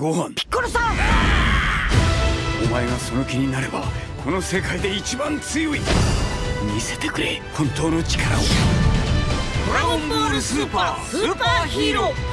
ンピッコロさん！お前がその気になればこの世界で一番強い。見せてくれ本当の力を。ドラゴンボールスーパースーパーヒーロー。